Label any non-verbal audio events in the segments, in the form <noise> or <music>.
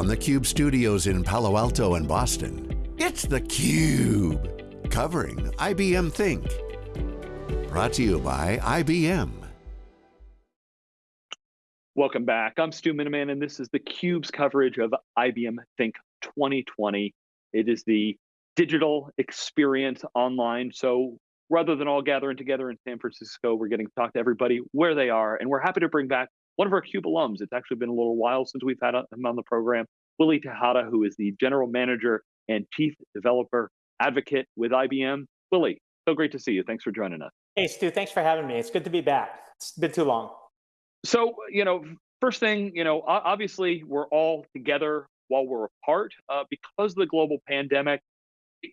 from the Cube studios in Palo Alto and Boston, it's theCUBE, covering IBM Think. Brought to you by IBM. Welcome back. I'm Stu Miniman, and this is theCUBE's coverage of IBM Think 2020. It is the digital experience online. So rather than all gathering together in San Francisco, we're getting to talk to everybody where they are. And we're happy to bring back one of our CUBE alums. It's actually been a little while since we've had him on the program, Willie Tejada, who is the general manager and chief developer advocate with IBM. Willie, so great to see you. Thanks for joining us. Hey, Stu, thanks for having me. It's good to be back. It's been too long. So, you know, first thing, you know, obviously we're all together while we're apart uh, because of the global pandemic.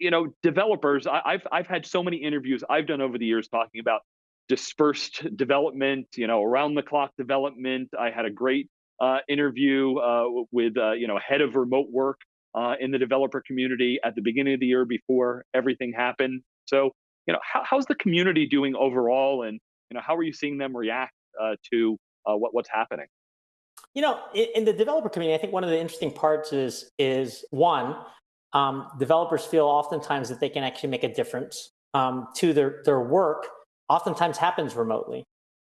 You know, developers, I, I've, I've had so many interviews I've done over the years talking about dispersed development, you know, around the clock development. I had a great uh, interview uh, with, uh, you know, head of remote work uh, in the developer community at the beginning of the year before everything happened. So, you know, how, how's the community doing overall, and you know, how are you seeing them react uh, to uh, what, what's happening? You know, in, in, the developer community, I think one of the interesting parts is is one, um, developers feel oftentimes that they can actually make a difference um, to their their work oftentimes happens remotely.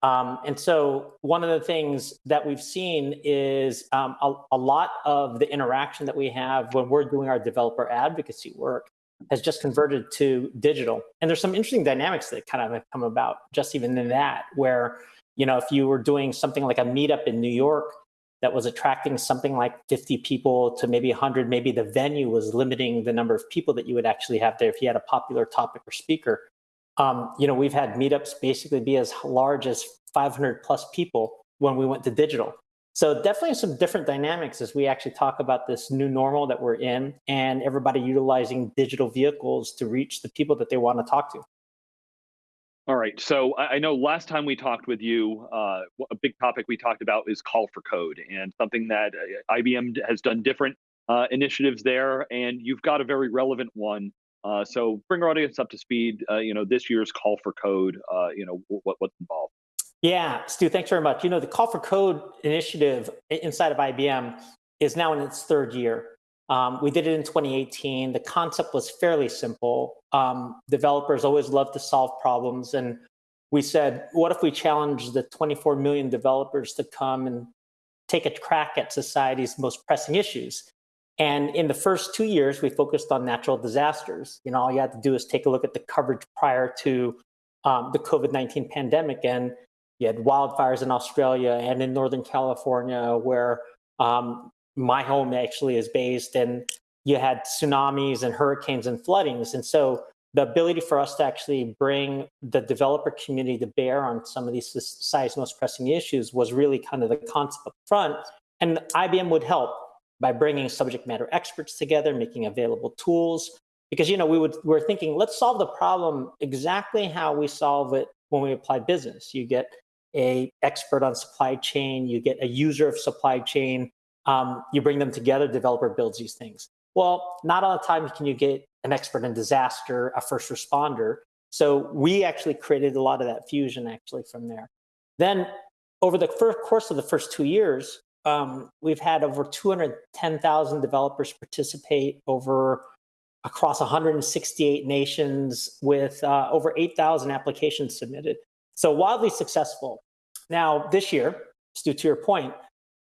Um, and so one of the things that we've seen is um, a, a, lot of the interaction that we have when we're doing our developer advocacy work has just converted to digital. And there's some interesting dynamics that kind of have come about just even in that, where, you know, if you were doing something like a meetup in New York that was attracting something like 50 people to maybe 100, maybe the venue was limiting the number of people that you would actually have there if you had a popular topic or speaker um, you know, we've had meetups basically be as large as 500 plus people when we went to digital. So definitely some different dynamics as we actually talk about this new normal that we're in and everybody utilizing digital vehicles to reach the people that they want to talk to. All right. So I know last time we talked with you, uh, a big topic we talked about is call for code and something that uh, IBM has done different uh, initiatives there. And you've got a very relevant one uh, so bring our audience up to speed. Uh, you know, this year's call for code. Uh, you know, what, what's involved. Yeah, Stu, thanks very much. You know, the call for code initiative inside of IBM is now in its third year. Um, we did it in 2018. The concept was fairly simple. Um, developers always love to solve problems. And we said, what if we challenge the 24 million developers to come and take a crack at society's most pressing issues? And in the first two years, we focused on natural disasters. You know, all you had to do is take a look at the coverage prior to um, the COVID-19 pandemic. And you had wildfires in Australia and in Northern California, where um, my home actually is based. And you had tsunamis and hurricanes and floodings. And so the ability for us to actually bring the developer community to bear on some of these society's most pressing issues was really kind of the concept up front. And IBM would help by bringing subject matter experts together, making available tools. Because you know we would we're thinking let's solve the problem exactly how we solve it when we apply business. You get a expert on supply chain, you get a user of supply chain, um, you bring them together, developer builds these things. Well, not all the time can you get an expert in disaster, a first responder. So we actually created a lot of that fusion actually from there. Then over the first course of the first two years, um, we've had over 210,000 developers participate over across 168 nations with uh, over 8,000 applications submitted. So wildly successful. Now, this year, Stu, to your point,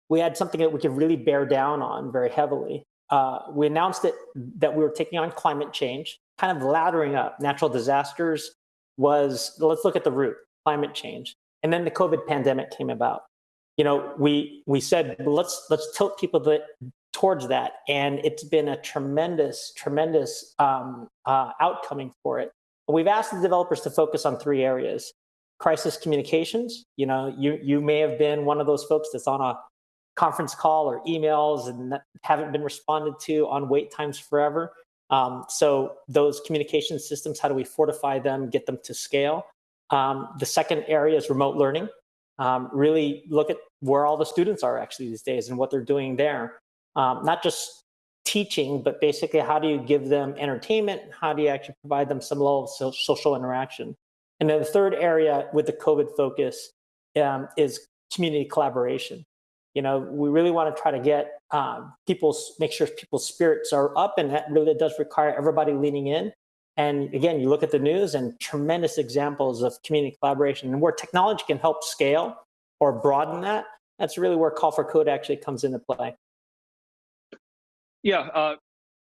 we had something that we could really bear down on very heavily. Uh, we announced that, that we were taking on climate change, kind of laddering up. Natural disasters was, let's look at the root, climate change. And then the COVID pandemic came about you know, we we said let's let's tilt people that, towards that, and it's been a tremendous tremendous um, uh, outcoming for it. We've asked the developers to focus on three areas: crisis communications. You know, you you may have been one of those folks that's on a conference call or emails and haven't been responded to on wait times forever. Um, so those communication systems, how do we fortify them, get them to scale? Um, the second area is remote learning um, really look at where all the students are actually these days and what they're doing there. Um, not just teaching, but basically how do you give them entertainment? How do you actually provide them some level of social interaction? And then the third area with the COVID focus um, is community collaboration. You know, we really want to try to get um, people's, make sure people's spirits are up, and that really does require everybody leaning in. And again, you look at the news and tremendous examples of community collaboration and where technology can help scale or broaden that. That's really where Call for Code actually comes into play. Yeah, uh,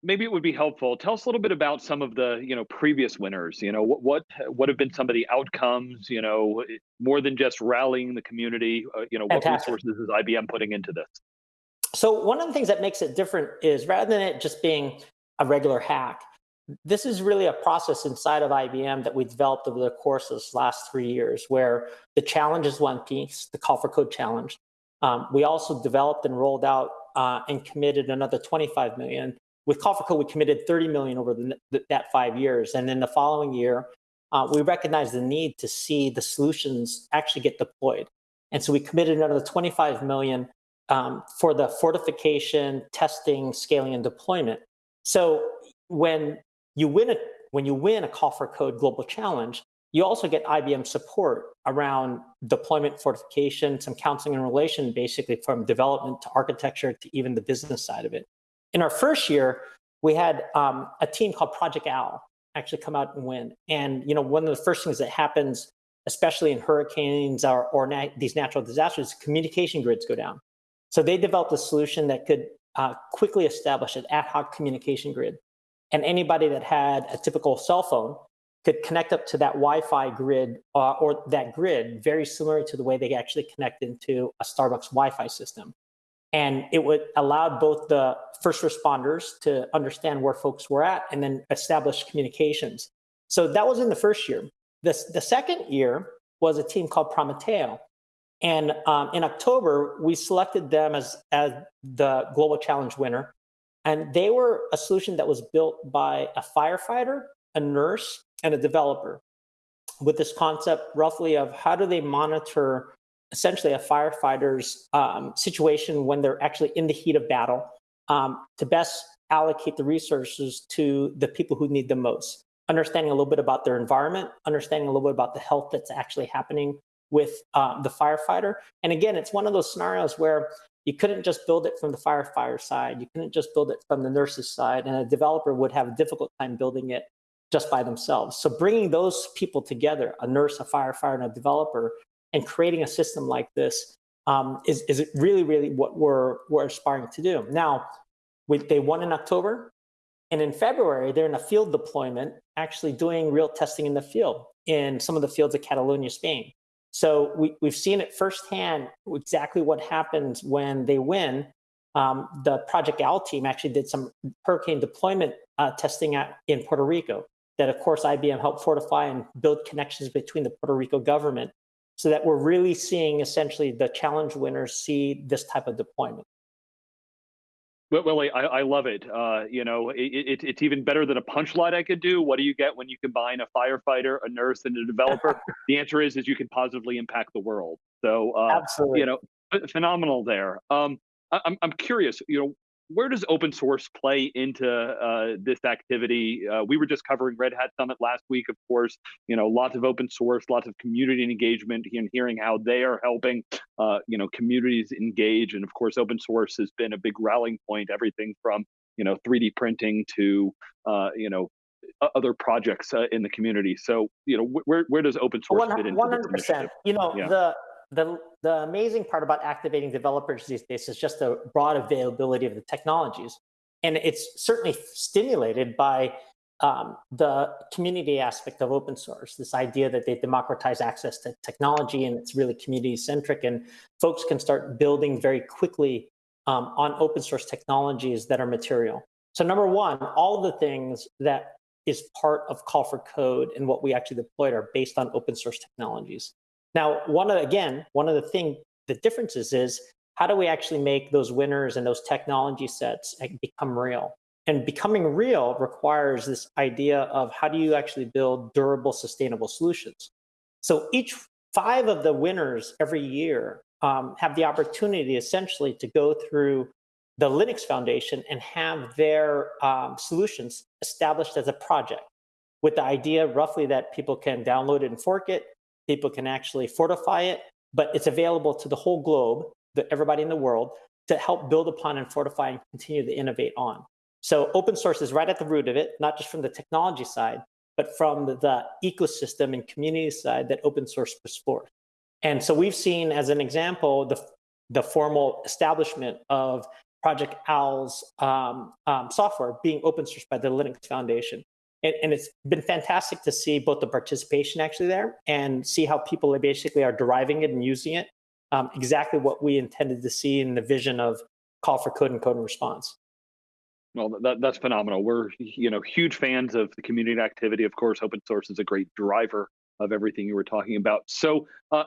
maybe it would be helpful. Tell us a little bit about some of the you know previous winners. You know what what what have been some of the outcomes? You know more than just rallying the community. Uh, you know Fantastic. what resources is IBM putting into this? So one of the things that makes it different is rather than it just being a regular hack, this is really a process inside of IBM that we developed over the course of this last three years, where the challenge is one piece, the call for code challenge. Um, we also developed and rolled out uh, and committed another 25 million with Call for Code, we committed 30 million over the, that five years. And then the following year, uh, we recognized the need to see the solutions actually get deployed. And so we committed another 25 million um, for the fortification, testing, scaling, and deployment. So when you win a when you win a Call for Code global challenge, you also get IBM support around deployment fortification, some counseling and relation, basically from development to architecture to even the business side of it. In our first year, we had um, a team called Project Owl actually come out and win. And you know, one of the first things that happens, especially in hurricanes or, or na these natural disasters, communication grids go down. So they developed a solution that could uh, quickly establish an ad hoc communication grid. And anybody that had a typical cell phone could connect up to that Wi-Fi grid uh, or that grid very similar to the way they actually connect into a Starbucks Wi-Fi system. And it would allow both the first responders to understand where folks were at and then establish communications. So that was in the first year. The, the second year was a team called Prometeo. And um, in October, we selected them as, as the Global Challenge winner. And they were a solution that was built by a firefighter, a nurse, and a developer with this concept roughly of how do they monitor essentially a firefighter's um, situation when they're actually in the heat of battle um, to best allocate the resources to the people who need the most. Understanding a little bit about their environment, understanding a little bit about the health that's actually happening with uh, the firefighter. And again, it's one of those scenarios where you couldn't just build it from the firefighter side. You couldn't just build it from the nurse's side. And a developer would have a difficult time building it just by themselves. So bringing those people together, a nurse, a firefighter, and a developer, and creating a system like this um, is, is really, really what we're, we're aspiring to do. Now, we, they won in October, and in February, they're in a field deployment, actually doing real testing in the field in some of the fields of Catalonia, Spain. So we, we've seen it firsthand exactly what happens when they win. Um, the Project Owl team actually did some hurricane deployment uh, testing at, in Puerto Rico that, of course, IBM helped fortify and build connections between the Puerto Rico government so that we're really seeing essentially the challenge winners see this type of deployment. Well, Willie, I, I love it. Uh, you know, it, it, it's even better than a punchline I could do. What do you get when you combine a firefighter, a nurse, and a developer? <laughs> the answer is, is you can positively impact the world. So, uh, Absolutely. you know, phenomenal there. Um, I, I'm, I'm curious, you know, where does open source play into uh, this activity? Uh, we were just covering Red Hat Summit last week, of course. You know, lots of open source, lots of community engagement, and hearing how they are helping, uh, you know, communities engage. And of course, open source has been a big rallying point. Everything from you know 3D printing to uh, you know other projects uh, in the community. So you know, where where does open source 100%, fit into? One hundred percent. You know, yeah. the the, the amazing part about activating developers these days is just the broad availability of the technologies. And it's certainly stimulated by um, the community aspect of open source, this idea that they democratize access to technology and it's really community centric and folks can start building very quickly um, on open source technologies that are material. So number one, all of the things that is part of call for code and what we actually deployed are based on open source technologies. Now, one of again, one of the thing, the differences is how do we actually make those winners and those technology sets eh, become real? And becoming real requires this idea of how do you actually build durable, sustainable solutions? So each five of the winners every year um, have the opportunity essentially to go through the Linux Foundation and have their um, solutions established as a project with the idea roughly that people can download it and fork it, people can actually fortify it, but it's available to the whole globe. the, everybody in the world to help build upon and fortify and continue to innovate on. So open source is right at the root of it, not just from the technology side, but from the, ecosystem and community side that open source puts forth. And so we've seen, as an example, the, the formal establishment of Project Owl's um, um, software being open sourced by the Linux Foundation. And, and, it's been fantastic to see both the participation actually there and see how people basically are deriving it and using it. Um, exactly what we intended to see in the vision of call for code and code and response. Well, that, that's phenomenal. We're you know huge fans of the community activity. Of course, open source is a great driver of everything you were talking about. So uh,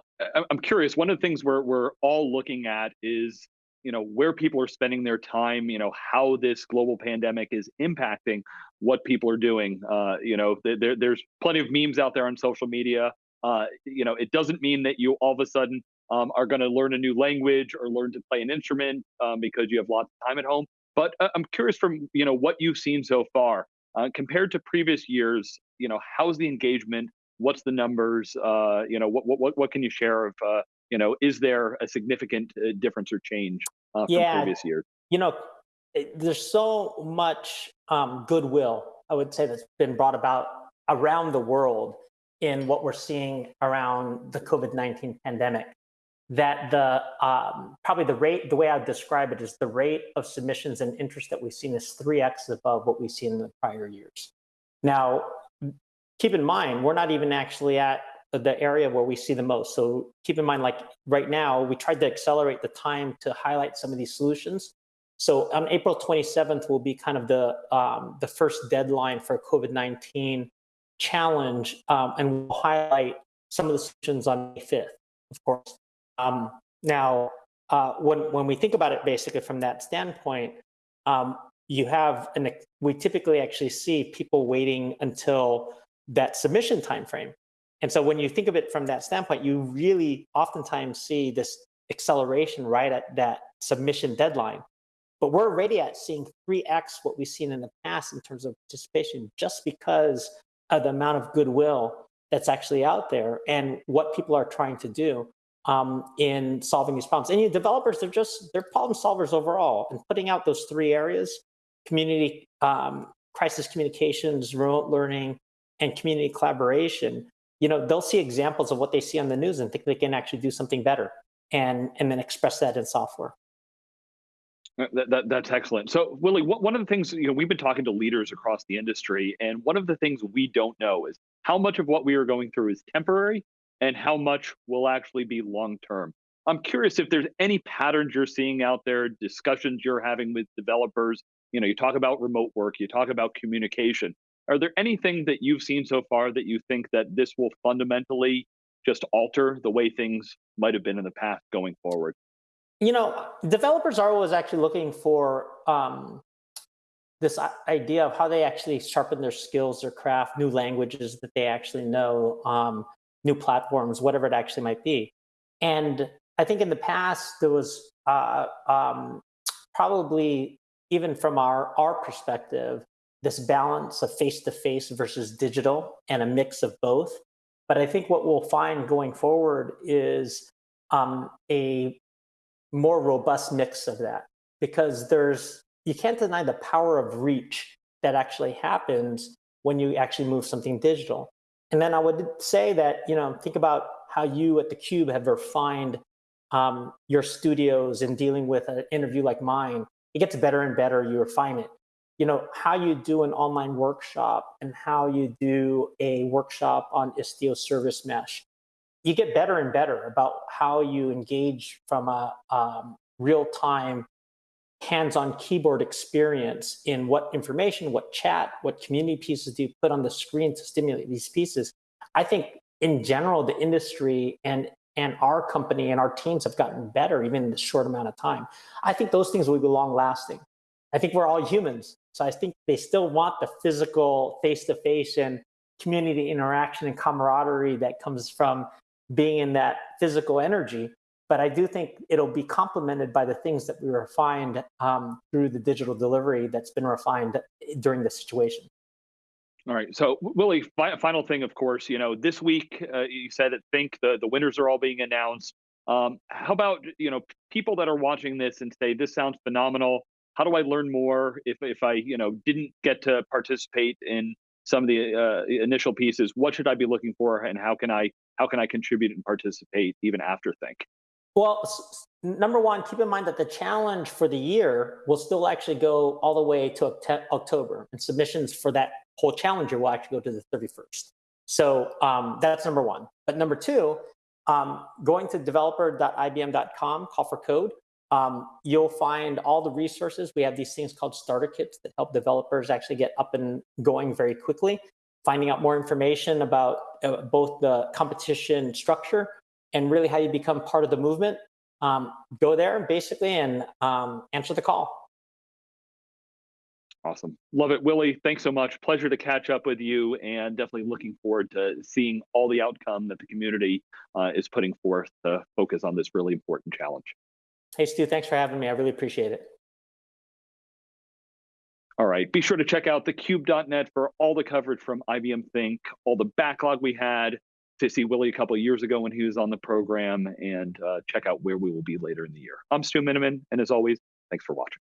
I'm curious. One of the things we're we're all looking at is you know where people are spending their time. You know how this global pandemic is impacting what people are doing. Uh, you know there, there's plenty of memes out there on social media. Uh, you know it doesn't mean that you all of a sudden um, are going to learn a new language or learn to play an instrument um, because you have lots of time at home. But uh, I'm curious from you know what you've seen so far uh, compared to previous years. You know, how's the engagement? What's the numbers? Uh, you know, what what what can you share of? You know, is there a significant uh, difference or change uh, from yeah, previous years? You know, it, there's so much um, goodwill. I would say that's been brought about around the world in what we're seeing around the COVID 19 pandemic that the um, probably the rate, the way I'd describe it is the rate of submissions and interest that we've seen is 3x above what we've seen in the prior years. Now, keep in mind, we're not even actually at the area where we see the most. So keep in mind, like right now, we tried to accelerate the time to highlight some of these solutions. So on April 27th will be kind of the um, the first deadline for COVID-19 challenge, um, and we'll highlight some of the solutions on May 5th, of course. Um, now, uh, when, when we think about it basically from that standpoint, um, you have, an, we typically actually see people waiting until that submission time frame. And so when you think of it from that standpoint, you really oftentimes see this acceleration right at that submission deadline. But we're already at seeing 3x what we've seen in the past in terms of participation just because of the amount of goodwill that's actually out there and what people are trying to do um, in solving these problems. And you, developers, they're just, they're problem solvers overall. And putting out those three areas, community, um, crisis communications, remote learning, and community collaboration, you know, they'll see examples of what they see on the news and think they can actually do something better and, and then express that in software. That, that, that's excellent. So, Willie, one of the things you know we've been talking to leaders across the industry, and one of the things we don't know is how much of what we are going through is temporary and how much will actually be long term. I'm curious if there's any patterns you're seeing out there, discussions you're having with developers. You know, you talk about remote work, you talk about communication. Are there anything that you've seen so far that you think that this will fundamentally just alter the way things might have been in the past going forward? You know, developers are always actually looking for um, this idea of how they actually sharpen their skills, their craft, new languages that they actually know. Um, new platforms, whatever it actually might be. And I think in the past, there was uh, um, probably, even from our, our perspective, this balance of face-to-face versus digital and a mix of both. But I think what we'll find going forward is um, a more robust mix of that because there's, you can't deny the power of reach that actually happens when you actually move something digital. And then I would say that, you know, think about how you at theCUBE have refined um, your studios in dealing with an interview like mine. It gets better and better, you refine it. You know, how you do an online workshop and how you do a workshop on Istio service mesh. You get better and better about how you engage from a um, real-time hands-on keyboard experience in what information, what chat, what community pieces do you put on the screen to stimulate these pieces. I think in general, the industry and and our company and our teams have gotten better even in this short amount of time. I think those things will be long lasting. I think we're all humans. So I think they still want the physical face-to-face and community interaction and camaraderie that comes from being in that physical energy. But I do think it'll be complemented by the things that we refined um, through the digital delivery that's been refined during this situation. All right. So, Willie, fi final thing, of course, you know, this week uh, you said at Think the, the winners are all being announced. Um, how about you know people that are watching this and say this sounds phenomenal? How do I learn more if if I you know didn't get to participate in some of the uh, initial pieces? What should I be looking for, and how can I how can I contribute and participate even after Think? Well, number one, keep in mind that the challenge for the year will still actually go all the way to October, and submissions for that whole challenger will actually go to the 31st. So um, that's number one. But number two, um, going to developer.ibm.com, call for code, um, you'll find all the resources. We have these things called starter kits that help developers actually get up and going very quickly. Finding out more information about uh, both the competition structure and really how you become part of the movement. Um, go there basically and um, answer the call. Awesome. Love it. Willie, thanks so much. Pleasure to catch up with you and definitely looking forward to seeing all the outcome that the community uh, is putting forth to focus on this really important challenge. Hey, Stu, thanks for having me. I really appreciate it. All right. Be sure to check out thecube.net for all the coverage from IBM Think, all the backlog we had to see Willie a couple of years ago when he was on the program, and uh, check out where we will be later in the year. I'm Stu Miniman, and as always, thanks for watching.